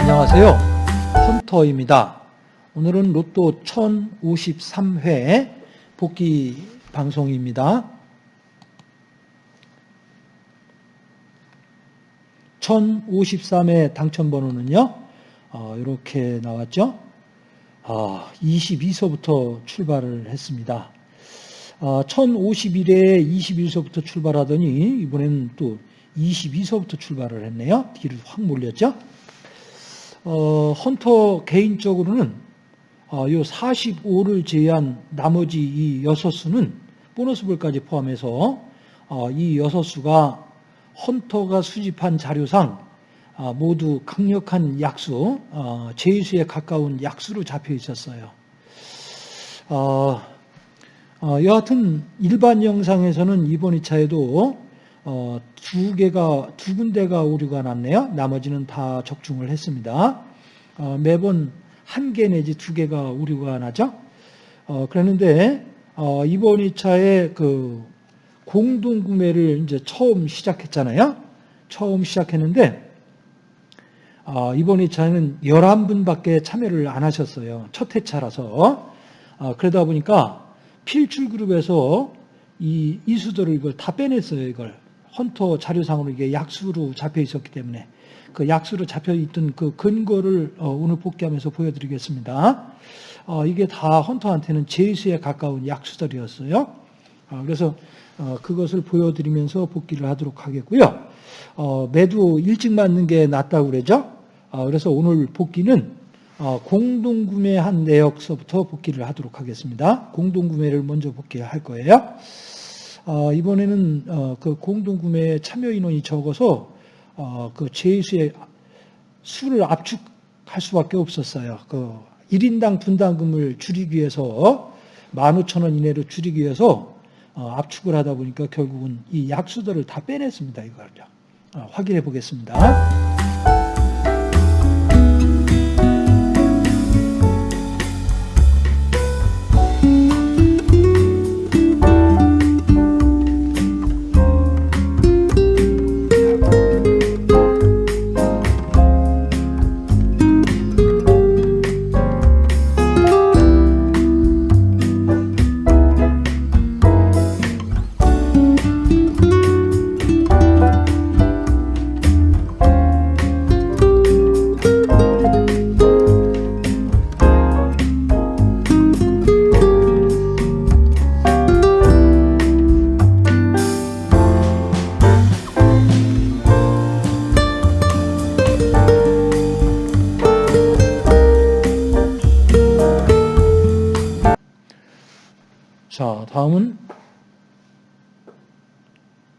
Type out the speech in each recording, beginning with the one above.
안녕하세요. 헌터입니다. 오늘은 로또 1053회 복귀 방송입니다. 1053의 당첨 번호는요, 어, 이렇게 나왔죠. 어, 22서부터 출발을 했습니다. 어, 1051에 21서부터 출발하더니 이번에는 또 22서부터 출발을 했네요. 뒤를 확 몰렸죠. 어, 헌터 개인적으로는 어, 요 45를 제외한 나머지 이 6수는 보너스볼까지 포함해서 어, 이 6수가 헌터가 수집한 자료상 어, 모두 강력한 약수, 어, 제수에 가까운 약수로 잡혀 있었어요. 어, 어, 여하튼 일반 영상에서는 이번 2차에도 어, 두 개가 두 군데가 오류가 났네요. 나머지는 다 적중을 했습니다. 어, 매번 한 개 내지 두 개가 오류가 나죠. 어, 그랬는데 어, 이번 2차에 그 공동 구매를 이제 처음 시작했잖아요. 처음 시작했는데 어, 이번 2차는 11분밖에 참여를 안 하셨어요. 첫 회차라서. 어, 그러다 보니까 필출 그룹에서 이 이수도를 이걸 다 빼냈어요. 이걸 헌터 자료상으로 이게 약수로 잡혀 있었기 때문에 그 약수로 잡혀 있던 그 근거를 어, 오늘 복귀하면서 보여드리겠습니다. 어, 이게 다 헌터한테는 제수에 가까운 약수들이었어요. 어, 그래서 그것을 보여드리면서 복귀를 하도록 하겠고요. 매도 일찍 맞는 게 낫다고 그러죠. 그래서 오늘 복귀는 공동구매한 내역서부터 복귀를 하도록 하겠습니다. 공동구매를 먼저 복귀할 거예요. 어, 이번에는 어, 그 공동구매 참여 인원이 적어서 어, 그 제수의 수를 압축할 수밖에 없었어요. 그 1인당 분담금을 줄이기 위해서 15,000원 이내로 줄이기 위해서 어, 압축을 하다 보니까 결국은 이 약수들을 다 빼냈습니다. 이걸 어, 확인해 보겠습니다.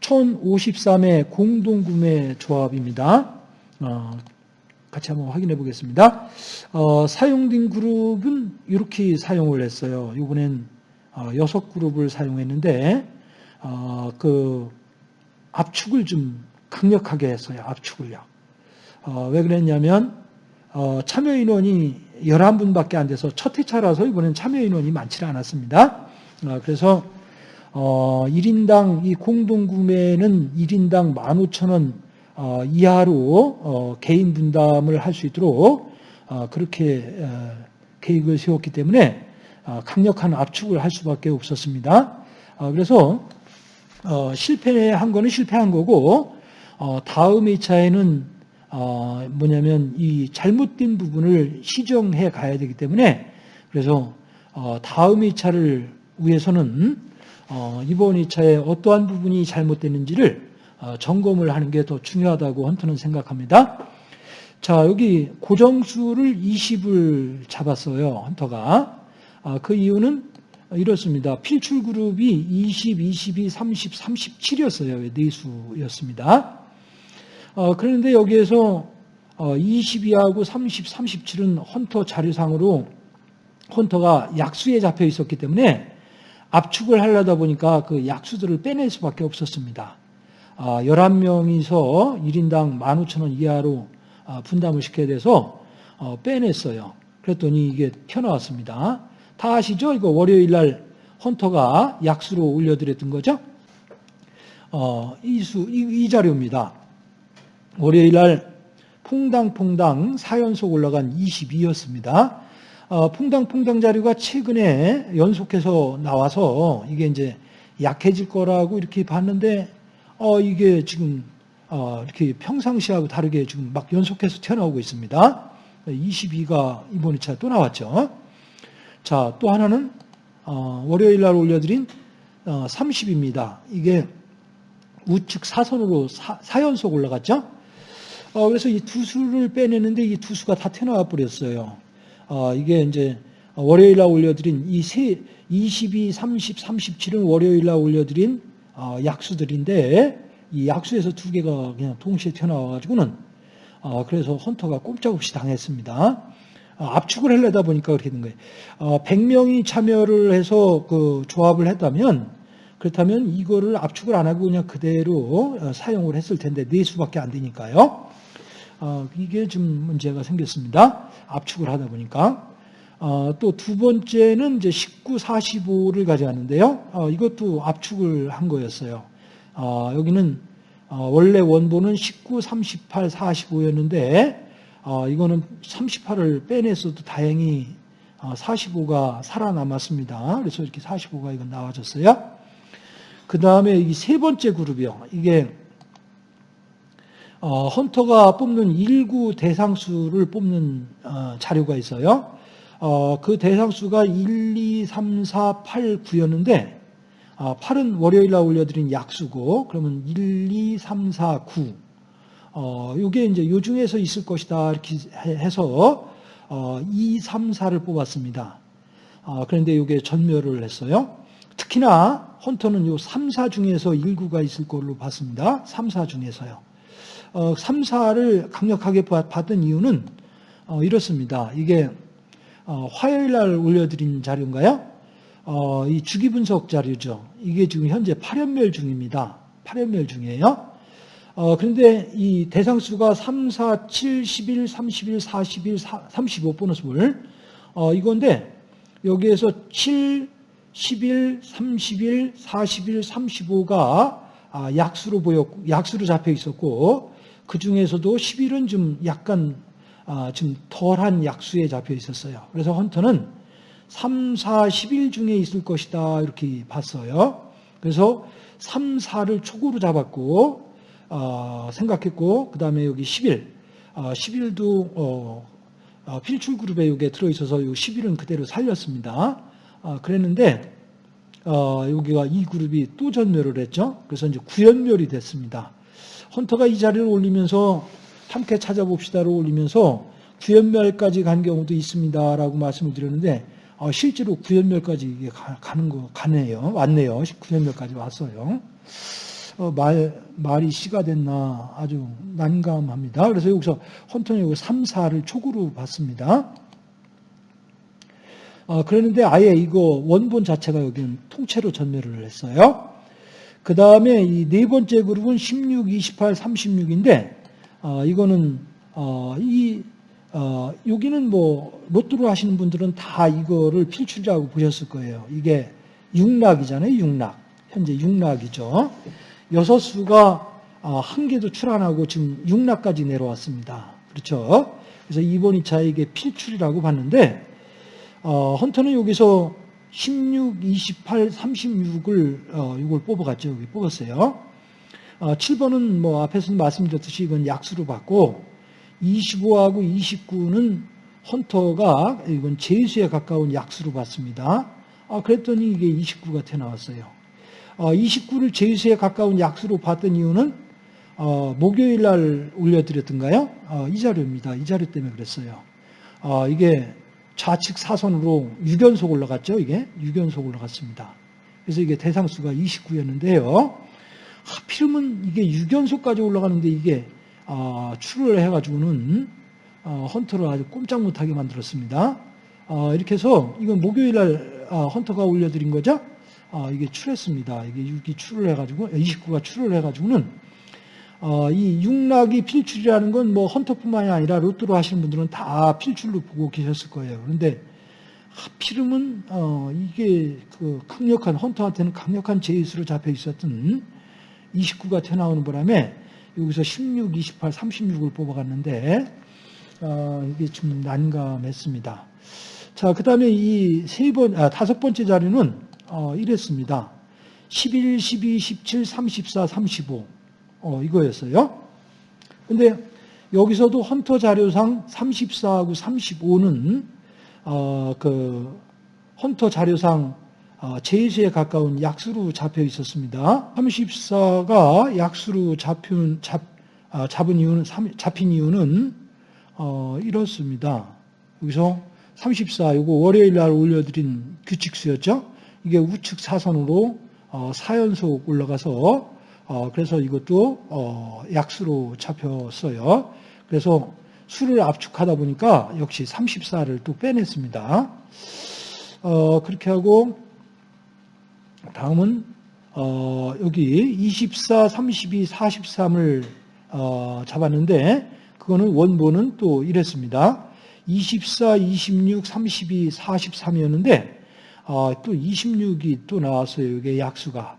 1053의 공동구매 조합입니다. 어, 같이 한번 확인해 보겠습니다. 어, 사용된 그룹은 이렇게 사용을 했어요. 이번엔 어, 6그룹을 사용했는데 어, 그 압축을 좀 강력하게 했어요. 압축을요. 어, 왜 그랬냐면 어, 참여 인원이 11분밖에 안 돼서 첫 회차라서 이번엔 참여 인원이 많지 않았습니다. 아, 그래서 1인당 어, 이 공동구매는 1인당 15,000원 어, 이하로 어, 개인 분담을 할 수 있도록 그렇게 계획을 세웠기 때문에 강력한 압축을 할 수밖에 없었습니다. 그래서 실패한 거는 실패한 거고 다음 2차에는 뭐냐면 이 잘못된 부분을 시정해 가야 되기 때문에 그래서 다음 2차를 위해서는 어, 이번 2차에 어떠한 부분이 잘못됐는지를 어, 점검을 하는 게 더 중요하다고 헌터는 생각합니다. 자, 여기 고정수를 20을 잡았어요. 헌터가. 아, 그 이유는 이렇습니다. 필출 그룹이 20, 22, 30, 37이었어요. 네 수였습니다. 어, 그런데 여기에서 22하고 30, 37은 헌터 자료상으로 헌터가 약수에 잡혀 있었기 때문에 압축을 하려다 보니까 그 약수들을 빼낼 수밖에 없었습니다. 11명이서 아, 1인당 15,000원 이하로 아, 분담을 시켜야 돼서 어, 빼냈어요. 그랬더니 이게 튀어나왔습니다. 다 아시죠? 이거 월요일 날 헌터가 약수로 올려드렸던 거죠? 어, 이 수, 이, 이 자료입니다. 월요일 날 퐁당퐁당 4연속 올라간 22였습니다. 어, 퐁당퐁당 자료가 최근에 연속해서 나와서 이게 이제 약해질 거라고 이렇게 봤는데, 어, 이게 지금, 어, 이렇게 평상시하고 다르게 지금 막 연속해서 튀어나오고 있습니다. 22가 이번 2차 또 나왔죠. 자, 또 하나는, 어, 월요일 날 올려드린 어, 30입니다. 이게 우측 사선으로 사, 4연속 올라갔죠. 어, 그래서 이 두 수를 빼내는데 이 두 수가 다 튀어나와 버렸어요. 어, 이게 이제 월요일 날 올려드린 이 세, 22, 30, 37은 월요일 날 올려드린 어, 약수들인데 이 약수에서 두 개가 그냥 동시에 튀어나와가지고는 어, 그래서 헌터가 꼼짝없이 당했습니다. 어, 압축을 하려다 보니까 그렇게 된 거예요. 어, 100명이 참여를 해서 그 조합을 했다면 그렇다면 이거를 압축을 안 하고 그냥 그대로 어, 사용을 했을 텐데 네 수밖에 안 되니까요. 어, 이게 좀 문제가 생겼습니다. 압축을 하다 보니까. 어, 또 두 번째는 이제 19, 45를 가져왔는데요. 어, 이것도 압축을 한 거였어요. 어, 여기는 어, 원래 원본은 19, 38, 45였는데 이거는 38을 빼냈어도 다행히 45가 살아남았습니다. 그래서 이렇게 45가 이건 나와졌어요. 그 다음에 이 세 번째 그룹이요. 이게 어, 헌터가 뽑는 일구 대상수를 뽑는 어, 자료가 있어요. 어, 그 대상수가 1, 2, 3, 4, 8, 9였는데 어, 8은 월요일 날 올려드린 약수고 그러면 1, 2, 3, 4, 9 어, 이게 이제 요 중에서 있을 것이다 이렇게 해서 어, 2, 3, 4를 뽑았습니다. 어, 그런데 이게 전멸을 했어요. 특히나 헌터는 요 3, 4 중에서 1구가 있을 걸로 봤습니다. 3, 4 중에서요. 어, 3, 4를 강력하게 받은 이유는 어, 이렇습니다. 이게 어, 화요일 날 올려드린 자료인가요? 어, 이 주기 분석 자료죠. 이게 지금 현재 8연멸 중입니다. 8연멸 중이에요. 어, 그런데 이 대상 수가 3, 4, 7, 11, 31, 41, 35 보너스볼 어, 이건데 여기에서 7, 11, 31, 41, 35가 약수로 보였고 약수로 잡혀 있었고 그 중에서도 10일은 좀 약간 아, 좀 덜한 약수에 잡혀 있었어요. 그래서 헌터는 3, 4, 10일 중에 있을 것이다 이렇게 봤어요. 그래서 3, 4를 초구로 잡았고 어, 생각했고 그 다음에 여기 10일, 어, 10일도 어, 어, 필출 그룹에 이게 들어 있어서 이 10일은 그대로 살렸습니다. 어, 그랬는데 어, 여기가 이 그룹이 또 전멸을 했죠. 그래서 이제 구연멸이 됐습니다. 헌터가 이 자리를 올리면서 함께 찾아봅시다로 올리면서 구연멸까지 간 경우도 있습니다라고 말씀을 드렸는데 어, 실제로 구연멸까지 가는 거 가네요. 왔네요. 구연멸까지 왔어요. 어, 말 말이 씨가 됐나 아주 난감합니다. 그래서 여기서 헌터는 여기 3, 4를 촉으로 봤습니다. 어, 그랬는데 아예 이거 원본 자체가 여기는 통째로 전멸을 했어요. 그 다음에 이 네 번째 그룹은 16, 28, 36인데, 어, 이거는, 어, 이, 어, 여기는 뭐, 로또로 하시는 분들은 다 이거를 필출이라고 보셨을 거예요. 이게 육락이잖아요, 육락. 현재 육락이죠. 여섯 수가 어, 한 개도 출안하고 지금 육락까지 내려왔습니다. 그렇죠? 그래서 이번 2차 이게 필출이라고 봤는데, 어, 헌터는 여기서 16, 28, 36을 어, 이걸 뽑아갔죠. 여기 뽑았어요. 어, 7번은 뭐 앞에서 말씀드렸듯이 이건 약수로 받고 25하고 29는 헌터가 이건 제수에 가까운 약수로 받습니다. 아, 그랬더니 이게 29가 튀어 나왔어요. 어, 29를 제수에 가까운 약수로 받던 이유는 어, 목요일 날 올려드렸던가요? 어, 이 자료입니다. 이 자료 때문에 그랬어요. 어, 이게 좌측 사선으로 6연속 올라갔죠. 이게 6연속 올라갔습니다. 그래서 이게 대상수가 29였는데요. 하필이면 이게 6연속까지 올라가는데 이게 어, 출을 해가지고는 어, 헌터를 아주 꼼짝 못하게 만들었습니다. 어, 이렇게 해서 이건 목요일 날 어, 헌터가 올려드린 거죠. 어, 이게 출했습니다. 이게 6이 출을 해가지고 29가 출을 해가지고는 어, 이 육락이 필출이라는 건 뭐 헌터뿐만이 아니라 로또로 하시는 분들은 다 필출로 보고 계셨을 거예요. 그런데 하필이면 어, 이게 그 강력한 헌터한테는 강력한 제이수로 잡혀 있었던 29가 튀어나오는 바람에 여기서 16, 28, 36을 뽑아갔는데 어, 이게 좀 난감했습니다. 자, 그 다음에 이 세 번, 아, 다섯 번째 자료는 어, 이랬습니다. 11, 12, 17, 34, 35 어, 이거였어요. 근데 여기서도 헌터 자료상 34하고 35는 어, 그 헌터 자료상 어, 제수에 가까운 약수로 잡혀 있었습니다. 34가 약수로 잡힌, 잡, 아, 잡은 이유는, 잡힌 이유는, 어, 이렇습니다. 여기서 34, 이거 월요일 날 올려드린 규칙수였죠? 이게 우측 사선으로, 어, 4연속 올라가서, 어, 그래서 이것도, 어, 약수로 잡혔어요. 그래서 수를 압축하다 보니까 역시 34를 또 빼냈습니다. 어, 그렇게 하고, 다음은 어, 여기 24, 32, 43을 어, 잡았는데 그거는 원본은 또 이랬습니다. 24, 26, 32, 43이었는데 어, 또 26이 또 나왔어요. 이게 약수가.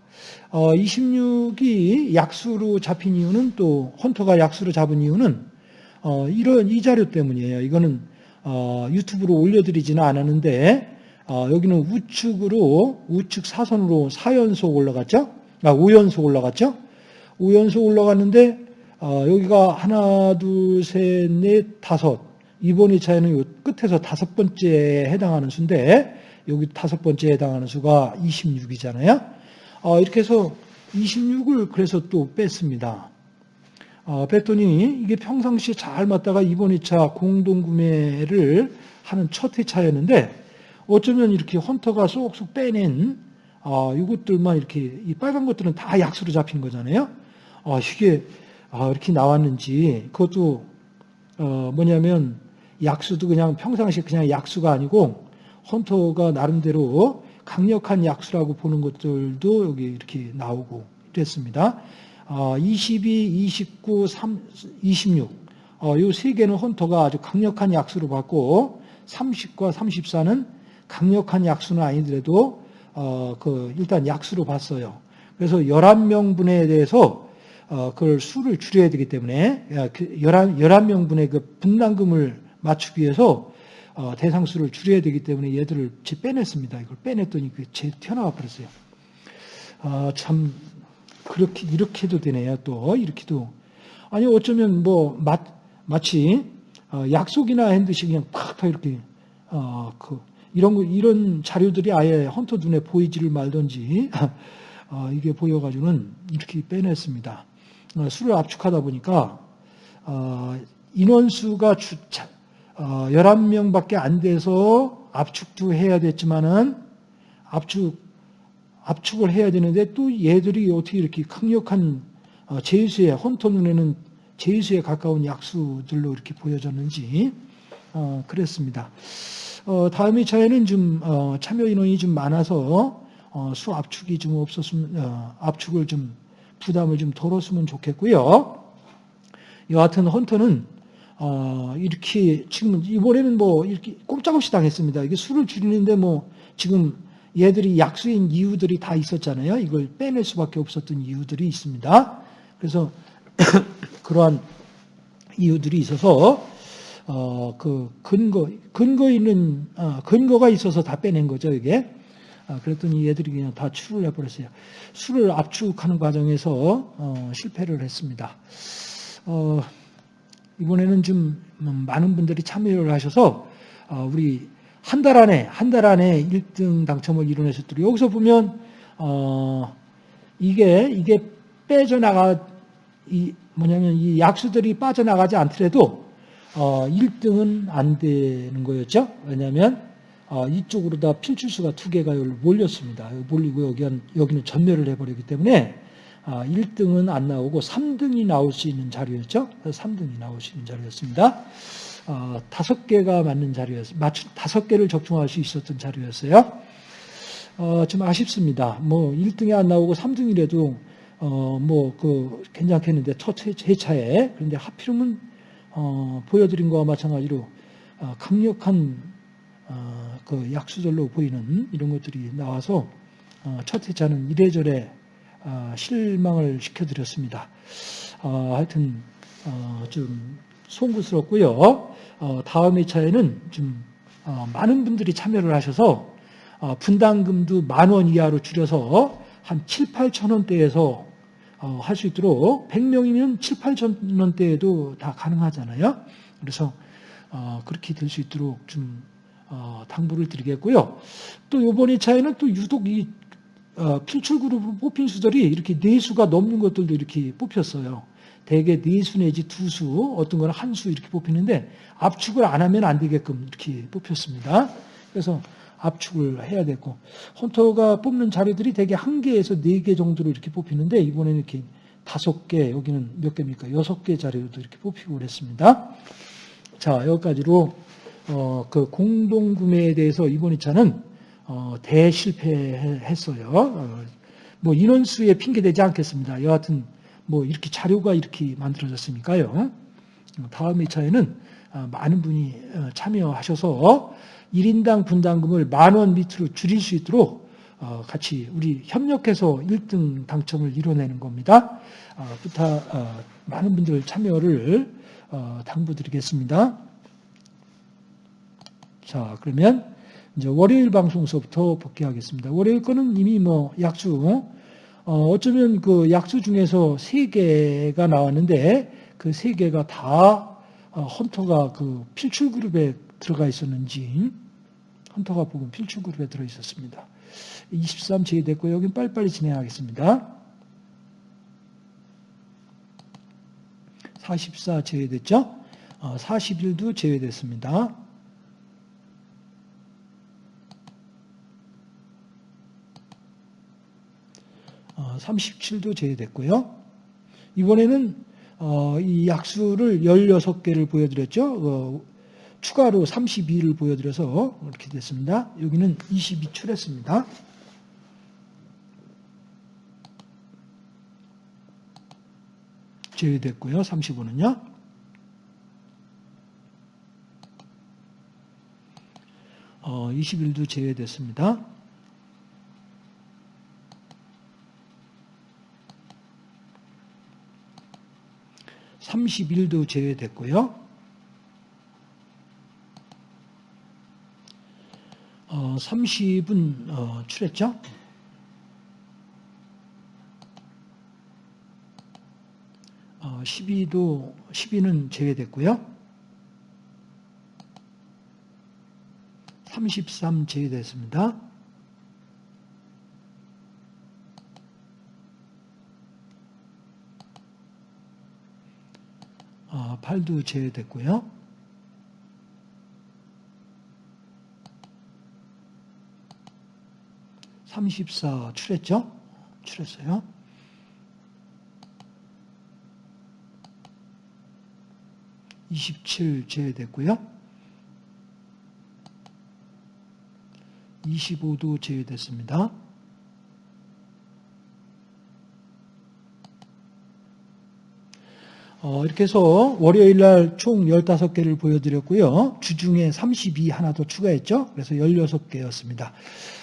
어, 26이 약수로 잡힌 이유는 또 헌터가 약수로 잡은 이유는 어, 이런 이 자료 때문이에요. 이거는 어, 유튜브로 올려드리지는 않았는데 어, 여기는 우측으로 우측 사선으로 4연속 올라갔죠? 아, 5연속 올라갔죠? 5연속 올라갔는데 어, 여기가 하나, 둘, 셋, 넷, 다섯. 이번 2차에는 끝에서 다섯 번째에 해당하는 수인데 여기 다섯 번째에 해당하는 수가 26이잖아요. 어, 이렇게 해서 26을 그래서 또 뺐습니다. 어, 뺐더니 이게 평상시에 잘 맞다가 이번 2차 공동구매를 하는 첫 회차였는데 어쩌면 이렇게 헌터가 쏙쏙 빼낸 아, 이것들만 이렇게 이 빨간 것들은 다 약수로 잡힌 거잖아요. 아, 이게 아, 이렇게 나왔는지 그것도 어, 뭐냐면 약수도 그냥 평상시 그냥 약수가 아니고 헌터가 나름대로 강력한 약수라고 보는 것들도 여기 이렇게 나오고 이랬습니다. 어, 22, 29, 3, 26. 어, 이세 개는 헌터가 아주 강력한 약수로 봤고 30과 34는 강력한 약수는 아니더라도 어, 그 일단 약수로 봤어요. 그래서 11명분에 대해서 어, 그걸 수를 줄여야 되기 때문에 11, 그 11명분의 그 분담금을 맞추기 위해서 어, 대상 수를 줄여야 되기 때문에 얘들을 제 빼냈습니다. 이걸 빼냈더니 그제 튀어나와 버렸어요. 어, 참 그렇게 이렇게도 되네요. 또 이렇게도 아니 어쩌면 뭐 마, 마치 어, 약속이나 한 듯이 그냥 팍 이렇게 어, 그 이런 이런 자료들이 아예 헌터 눈에 보이지를 말던지 어, 이게 보여가지고는 이렇게 빼냈습니다. 어, 수를 압축하다 보니까 어, 인원수가 주, 어, 11명밖에 안 돼서 압축도 해야 됐지만은 압축 압축을 해야 되는데 또 얘들이 어떻게 이렇게 강력한 어, 제수에 헌터 눈에는 제수에 가까운 약수들로 이렇게 보여졌는지 어, 그랬습니다. 어, 다음 2차에는 좀 어, 참여 인원이 좀 많아서 어, 수 압축이 좀 없었으면 어, 압축을 좀 부담을 좀 덜었으면 좋겠고요. 여하튼 헌터는 어, 이렇게 지금 이번에는 뭐 이렇게 꼼짝없이 당했습니다. 이게 수를 줄이는데 뭐 지금 얘들이 약수인 이유들이 다 있었잖아요. 이걸 빼낼 수밖에 없었던 이유들이 있습니다. 그래서 그러한 이유들이 있어서 어, 그 근거, 근거 있는, 어, 근거가 있어서 다 빼낸 거죠, 이게. 아, 그랬더니 얘들이 그냥 다 추를 해버렸어요. 수를 압축하는 과정에서 어, 실패를 했습니다. 어, 이번에는 좀 많은 분들이 참여를 하셔서 어, 우리 한 달 안에 한 달 안에 1등 당첨을 이뤄내셨더니 여기서 보면 어, 이게 이게 빼져나가 이 뭐냐면 이 약수들이 빠져나가지 않더라도 어, 1등은 안 되는 거였죠. 왜냐하면 어, 이쪽으로 다 필출수가 두 개가 몰렸습니다. 몰리고 여기 여기는 전멸을 해버리기 때문에 어, 1등은 안 나오고 3등이 나올 수 있는 자료였죠. 3등이 나올 수 있는 자료였습니다. 어, 다섯 개가 맞는 자료였어요. 다섯 개를 적중할 수 있었던 자료였어요. 어, 좀 아쉽습니다. 뭐 1등이 안 나오고 3등이라도 어, 뭐, 그, 괜찮겠는데, 첫 회차에. 그런데 하필이면, 어, 보여드린 거와 마찬가지로, 어, 강력한, 어, 그 약수절로 보이는 이런 것들이 나와서, 어, 첫 회차는 이래저래, 어, 실망을 시켜드렸습니다. 어, 하여튼, 어, 좀, 송구스럽고요. 어, 다음 회차에는 좀, 어, 많은 분들이 참여를 하셔서, 어, 분담금도 만 원 이하로 줄여서 한 7, 8천 원대에서 어, 할수 있도록 100명이면 7, 8천 원대에도 다 가능하잖아요. 그래서 어, 그렇게 될 수 있도록 좀 어, 당부를 드리겠고요. 또 이번 2차에는 또 유독 이 어, 필출그룹으로 뽑힌 수들이 이렇게 네 수가 넘는 것들도 이렇게 뽑혔어요. 대개 네 수 내지 두 수, 어떤 거는 한 수 이렇게 뽑히는데 압축을 안 하면 안 되게끔 이렇게 뽑혔습니다. 그래서 압축을 해야 되고 헌터가 뽑는 자료들이 대개 한 개에서 네 개 정도로 이렇게 뽑히는데 이번에는 이렇게 다섯 개 여기는 몇 개입니까? 여섯 개 자료도 이렇게 뽑히고 그랬습니다. 자 여기까지로 어, 그 공동 구매에 대해서 이번 2차는 어, 대실패했어요. 어, 뭐 인원수에 핑계 대지 않겠습니다. 여하튼 뭐 이렇게 자료가 이렇게 만들어졌으니까요. 다음 2차에는 어, 많은 분이 어, 참여하셔서 1인당 분담금을 만 원 밑으로 줄일 수 있도록 어, 같이 우리 협력해서 1등 당첨을 이뤄내는 겁니다. 부탁 많은 분들 참여를 당부드리겠습니다. 자 그러면 이제 월요일 방송서부터 복귀하겠습니다. 월요일 거는 이미 뭐 약수 어쩌면 그 약수 중에서 세 개가 나왔는데 그 세 개가 다 헌터가 그 필출 그룹에 들어가 있었는지 헌터가 보면 필출 그룹에 들어 있었습니다. 23 제외됐고 여긴 빨리빨리 진행하겠습니다. 44 제외됐죠? 41도 어, 제외됐습니다. 37도 제외됐고요. 이번에는 어, 이 약수를 16개를 보여드렸죠. 추가로 32를 보여드려서 이렇게 됐습니다. 여기는 22 출했습니다. 제외됐고요. 35는요. 어, 21도 제외됐습니다. (31도) 제외됐고요. 어, 30은 어, 출했죠? 어, 12도 12는 제외됐고요. 33 제외됐습니다. 어, 8도 제외됐고요. 34 출했죠? 출했어요. (27) 제외됐고요. 25도 제외됐습니다. 어, 이렇게 해서 월요일 날 총 15개를 보여드렸고요. 주중에 32 하나 더 추가했죠. 그래서 16개였습니다.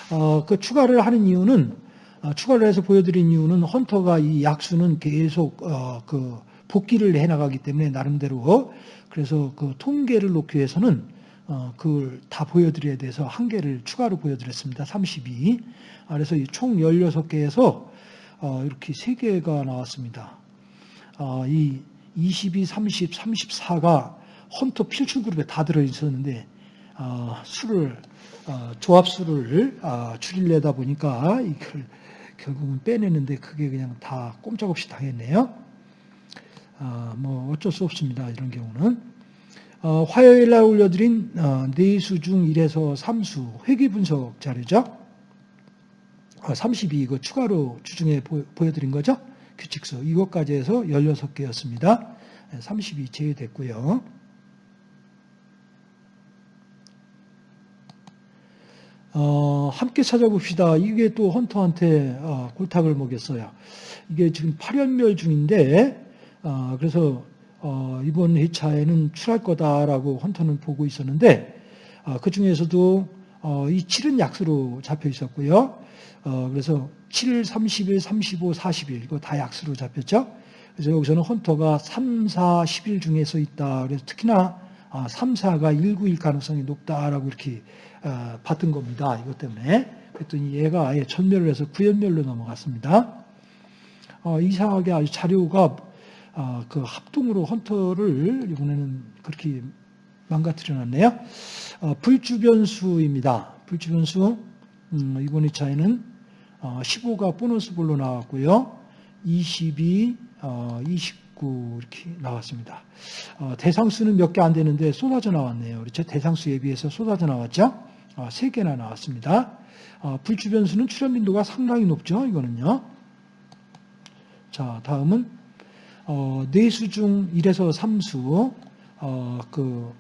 어, 그 추가를 하는 이유는 어, 추가를 해서 보여드린 이유는 헌터가 이 약수는 계속 어, 그 복귀를 해나가기 때문에 나름대로 그래서 그 통계를 놓기 위해서는 어, 그걸 다 보여드려야 돼서 한 개를 추가로 보여드렸습니다. 32. 아, 그래서 총 16개에서 어, 이렇게 3개가 나왔습니다. 어, 이 22, 30, 34가 헌터 필출 그룹에 다 들어 있었는데 어, 수를 어, 조합수를 어, 줄이려다 보니까 이걸 결국은 빼내는데 그게 그냥 다 꼼짝없이 당했네요. 어, 뭐 어쩔 수 없습니다. 이런 경우는. 어, 화요일 날 올려드린 어, 네수 중 1에서 3수 회귀 분석 자료죠. 어, 32 이거 추가로 주중에 보, 보여드린 거죠. 규칙서 이것까지 해서 16개였습니다. 32 제외됐고요. 어, 어, 함께 찾아봅시다. 이게 또 헌터한테 어, 골탁을 먹였어요. 이게 지금 8연멸 중인데 어, 그래서 어, 이번 회차에는 출할 거다라고 헌터는 보고 있었는데 어, 그 중에서도 어, 이 7은 약수로 잡혀 있었고요. 어, 그래서 7, 31, 35, 41 이거 다 약수로 잡혔죠. 그래서 여기서는 헌터가 3, 4, 11 중에 서 있다. 그래서 특히나 아, 3, 4가 19일 가능성이 높다라고 이렇게 어, 봤던 겁니다. 이것 때문에. 그랬더니 얘가 아예 전멸을 해서 구연멸로 넘어갔습니다. 어, 이상하게 아주 자료가 어, 그 합동으로 헌터를 이번에는 그렇게 망가뜨려 놨네요. 어, 불주변수입니다. 불주변수 음, 이번 2차에는 어, 15가 보너스 볼로 나왔고요. 22, 어, 29 이렇게 나왔습니다. 어, 대상수는 몇 개 안 되는데 쏟아져 나왔네요. 그렇죠? 대상수에 비해서 쏟아져 나왔죠? 어, 3개나 나왔습니다. 어, 불주변수는 출현 빈도가 상당히 높죠. 이거는요. 자, 다음은 어, 네수 중 1에서 3수 어, 그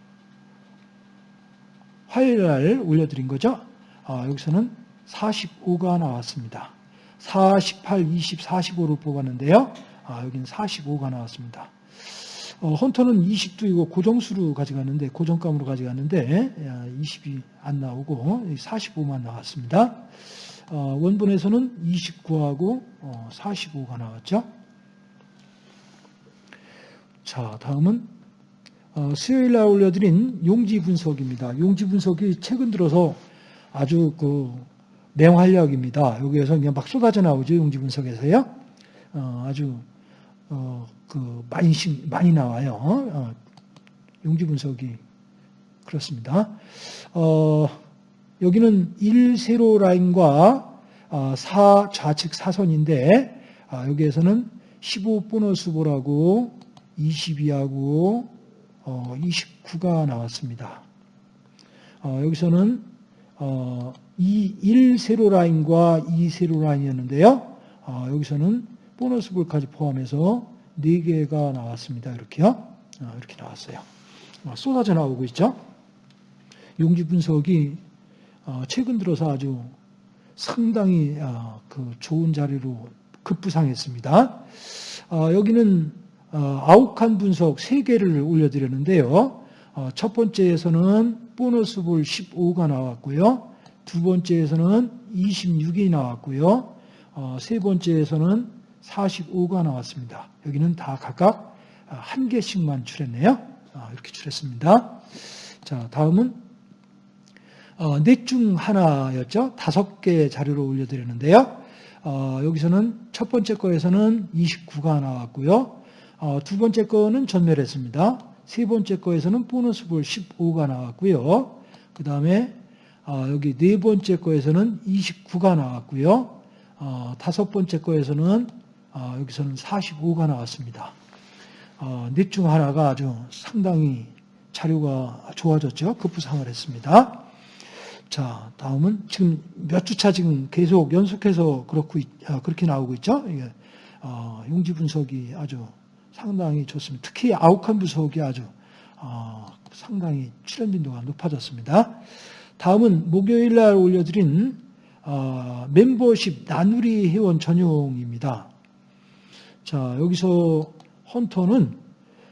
화요일 날 올려드린 거죠. 어, 여기서는 45가 나왔습니다. 48, 20, 45를 뽑았는데요. 아, 여기는 45가 나왔습니다. 어, 헌터는 20도 고 고정수로 가져갔는데 고정감으로 가져갔는데 20이 안 나오고 45만 나왔습니다. 어, 원본에서는 29하고 어, 45가 나왔죠. 자, 다음은 어, 수요일 날 올려드린 용지 분석입니다. 용지 분석이 최근 들어서 아주 그 맹활약입니다. 여기에서 그냥 막 쏟아져 나오죠. 용지 분석에서요. 어, 아주 어, 그 많이 많이 나와요. 어, 용지 분석이 그렇습니다. 어, 여기는 1 세로 라인과 4 어, 좌측 사선인데 아, 여기에서는 15 보너스 볼하고 22하고 29가 나왔습니다. 어, 여기서는 이 1 세로 라인과 2 세로 라인이었는데요. 여기서는 보너스 볼까지 포함해서 4개가 나왔습니다. 이렇게요. 이렇게 나왔어요. 쏟아져 나오고 있죠. 용지 분석이 최근 들어서 아주 상당히 그 좋은 자리로 급부상했습니다. 여기는 어, 아욱한 분석 3개를 올려드렸는데요. 어, 첫 번째에서는 보너스 볼 15가 나왔고요. 두 번째에서는 26이 나왔고요. 어, 세 번째에서는 45가 나왔습니다. 여기는 다 각각 한 개씩만 출했네요. 이렇게 출했습니다. 자, 다음은 넷중 하나였죠. 다섯 개 자료로 올려드렸는데요. 여기서는 첫 번째 거에서는 29가 나왔고요. 어, 두 번째 거는 전멸했습니다. 세 번째 거에서는 보너스 볼 15가 나왔고요. 그 다음에 어, 여기 네 번째 거에서는 29가 나왔고요. 어, 다섯 번째 거에서는 여기서는 45가 나왔습니다. 넷 중 하나가 아주 상당히 자료가 좋아졌죠. 급부상을 했습니다. 자, 다음은 지금 몇 주차 지금 계속 연속해서 그렇고 그렇게 나오고 있죠. 이게 용지 분석이 아주 상당히 좋습니다. 특히 아욱한 부속이 아주 어, 상당히 출연 빈도가 높아졌습니다. 다음은 목요일 날 올려드린 어, 멤버십 나누리 회원 전용입니다. 자 여기서 헌터는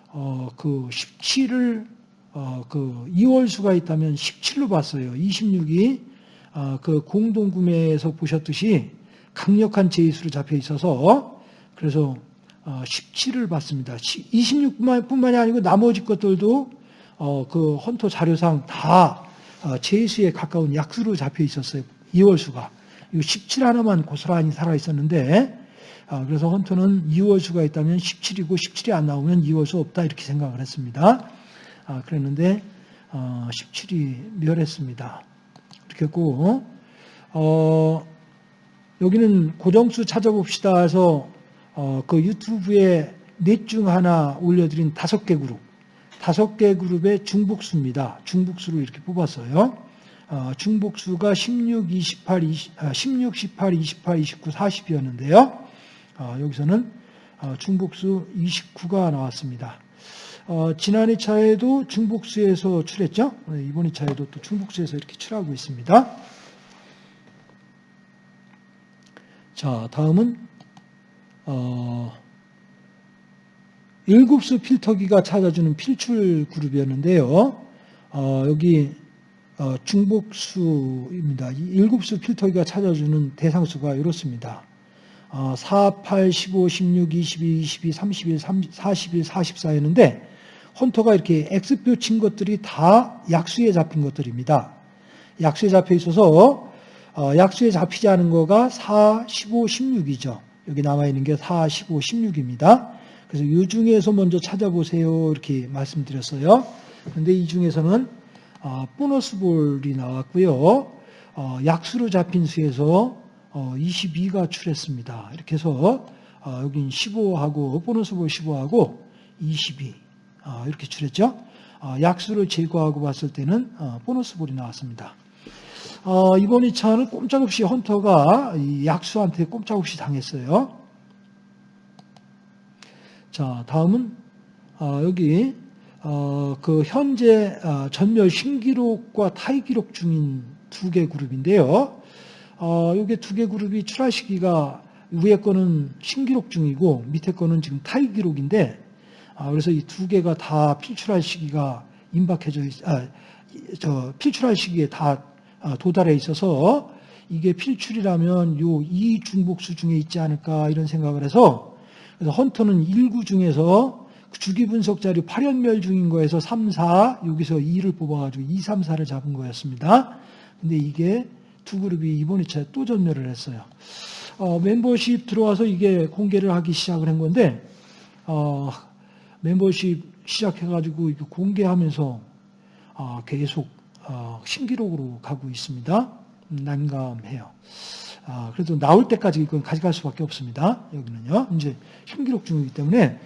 어, 그 17을 어, 그 2월 수가 있다면 17로 봤어요. 26이 어, 그 공동 구매에서 보셨듯이 강력한 제이수로 잡혀 있어서 그래서 17을 어, 받습니다. 26뿐만이 아니고 나머지 것들도 어, 그 헌터 자료상 다 어, 제수에 가까운 약수로 잡혀 있었어요. 2월수가. 이 17 하나만 고스란히 살아 있었는데 그래서 헌터는 2월수가 있다면 17이고 17이 안 나오면 2월수 없다 이렇게 생각을 했습니다. 그랬는데 17이 멸했습니다. 이렇게 했고 여기는 고정수 찾아봅시다 해서 어, 그 유튜브에 넷 중 하나 올려드린 다섯 개 그룹, 다섯 개 그룹의 중복수입니다. 중복수를 이렇게 뽑았어요. 어, 중복수가 16, 28, 20, 아, 16, 18, 28, 29, 40이었는데요. 어, 여기서는 어, 중복수 29가 나왔습니다. 어, 지난 2차에도 중복수에서 출했죠. 네, 이번 2차에도 또 중복수에서 이렇게 출하고 있습니다. 자, 다음은 어, 일급수 필터기가 찾아주는 필출 그룹이었는데요. 어, 여기 어, 중복수입니다. 이 일급수 필터기가 찾아주는 대상수가 이렇습니다. 어, 4, 8, 15, 16, 22, 22, 31, 30, 41, 44였는데 헌터가 이렇게 X표 친 것들이 다 약수에 잡힌 것들입니다. 약수에 잡혀 있어서 어, 약수에 잡히지 않은 거가 4, 15, 16이죠. 여기 남아있는 게 4, 15, 16입니다. 그래서 이 중에서 먼저 찾아보세요. 이렇게 말씀드렸어요. 그런데 이 중에서는 어, 보너스 볼이 나왔고요. 어, 약수로 잡힌 수에서 22가 출했습니다. 이렇게 해서 여긴 15하고 보너스 볼 15하고 22 이렇게 출했죠. 약수를 제거하고 봤을 때는 보너스 볼이 나왔습니다. 어, 이번 2차는 꼼짝없이 헌터가 약수한테 꼼짝없이 당했어요. 자, 다음은 어, 여기 어, 그 현재 어, 전멸 신기록과 타이 기록 중인 두 개 그룹인데요. 어, 이게 두 개 그룹이 출하 시기가 위에 거는 신기록 중이고 밑에 거는 지금 타이 기록인데 아, 그래서 이 두 개가 다 필출할 시기가 임박해져 있, 아, 저 필출할 시기에 다 아, 도달해 있어서 이게 필출이라면 요 이 중복수 중에 있지 않을까 이런 생각을 해서 그래서 헌터는 1구 중에서 그 주기 분석 자료 8연멸 중인 거에서 3, 4 여기서 2를 뽑아가지고 2, 3, 4를 잡은 거였습니다. 근데 이게 두 그룹이 이번 2차에 또 전멸을 했어요. 어, 멤버십 들어와서 이게 공개를 하기 시작을 한 건데 어, 멤버십 시작해가지고 공개하면서 어, 계속 어, 신기록으로 가고 있습니다. 난감해요. 아, 그래도 나올 때까지 이건 가져갈 수밖에 없습니다. 여기는요. 이제 신기록 중이기 때문에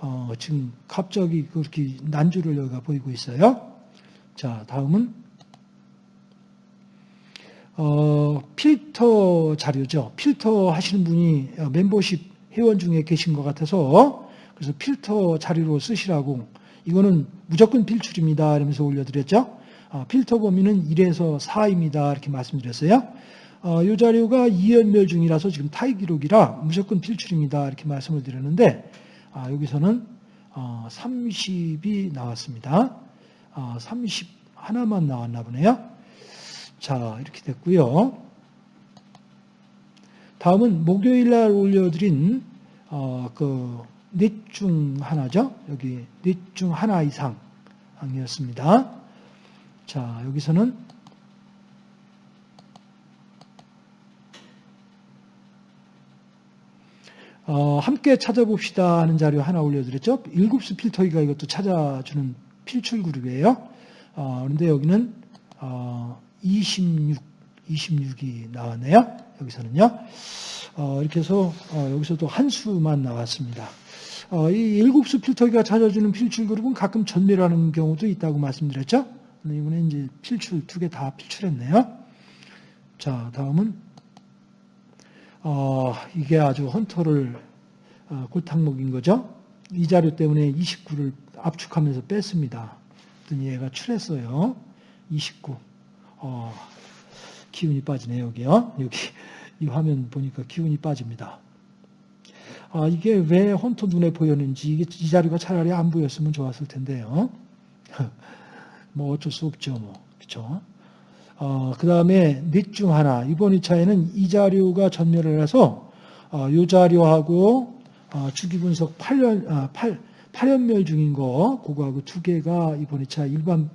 어, 지금 갑자기 그렇게 난주를 여기가 보이고 있어요. 자, 다음은 어, 필터 자료죠. 필터 하시는 분이 멤버십 회원 중에 계신 것 같아서 그래서 필터 자료로 쓰시라고 이거는 무조건 필출입니다. 이러면서 올려드렸죠. 어, 필터 범위는 1에서 4입니다. 이렇게 말씀드렸어요. 어, 이 자료가 2연멸 중이라서 지금 타이 기록이라 무조건 필출입니다. 이렇게 말씀을 드렸는데 아, 여기서는 30이 어, 나왔습니다. 30 하나만 나왔나 보네요. 자 이렇게 됐고요. 다음은 목요일 날 올려드린 그넷 중 하나죠. 여기 넷 중 하나 이상이었습니다. 자, 여기서는 어, 함께 찾아봅시다 하는 자료 하나 올려드렸죠. 일급수 필터기가 이것도 찾아주는 필출 그룹이에요. 어, 그런데 여기는 어, 26, 26이 나왔네요. 여기서는요. 어, 이렇게 해서 어, 여기서도 한 수만 나왔습니다. 어, 이 일급수 필터기가 찾아주는 필출 그룹은 가끔 전멸하는 경우도 있다고 말씀드렸죠. 이번에 이제 필출 두 개 다 필출했네요. 자, 다음은 어, 이게 아주 헌터를 어, 골탕 먹인 거죠. 이 자료 때문에 29를 압축하면서 뺐습니다. 그랬더니 얘가 출했어요. 29. 어, 기운이 빠지네 여기요. 여기 이 화면 보니까 기운이 빠집니다. 아, 이게 왜 헌터 눈에 보였는지 이게 이 자료가 차라리 안 보였으면 좋았을 텐데요. 뭐 어쩔 수 없죠. 뭐. 그렇죠? 어, 그 다음에 넷 중 하나. 이번 2차에는 이 자료가 전멸을 해서 어, 이 자료하고 어, 주기 분석 8년, 아, 8, 8연멸 중인 거, 그거하고 두 개가 이번 2차 일반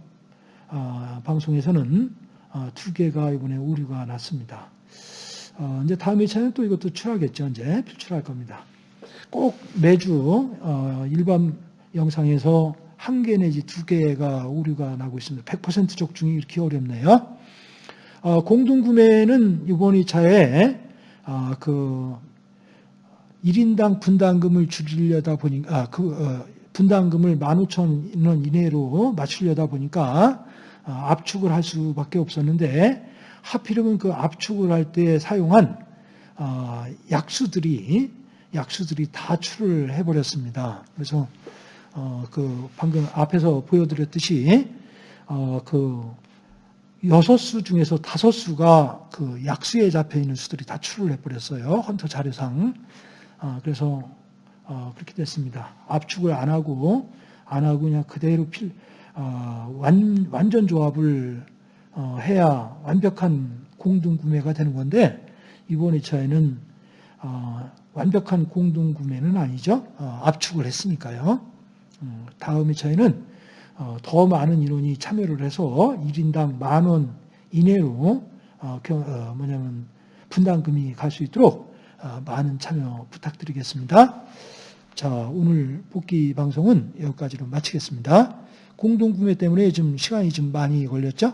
어, 방송에서는 어, 두 개가 이번에 오류가 났습니다. 어, 이제 다음 2차는 또 이것도 출하겠죠. 이제 필출할 겁니다. 꼭 매주 어, 일반 영상에서 한 개 내지 두 개가 오류가 나고 있습니다. 100% 적중이 이렇게 어렵네요. 어, 공동구매는 이번 2차에 어, 그 1인당 분담금을 줄이려다 보니까 아, 그 어, 분담금을 15,000원 이내로 맞추려다 보니까 어, 압축을 할 수밖에 없었는데 하필이면 그 압축을 할 때 사용한 어, 약수들이 약수들이 다 출을 해버렸습니다. 그래서 어, 그 방금 앞에서 보여드렸듯이 어, 그 여섯 수 중에서 다섯 수가 그 약수에 잡혀 있는 수들이 다 출을 해버렸어요. 헌터 자료상. 아, 그래서 어, 그렇게 됐습니다. 압축을 안 하고 안 하고 그냥 그대로 필 어, 완, 완전 조합을 어, 해야 완벽한 공동 구매가 되는 건데 이번 2차에는 어, 완벽한 공동 구매는 아니죠. 어, 압축을 했으니까요. 음, 다음 2차에는 어, 더 많은 인원이 참여를 해서 1인당 만 원 이내로 어, 겨- 어, 뭐냐면 분담금이 갈 수 있도록 어, 많은 참여 부탁드리겠습니다. 자, 오늘 복귀 방송은 여기까지로 마치겠습니다. 공동구매 때문에 좀 시간이 좀 많이 걸렸죠?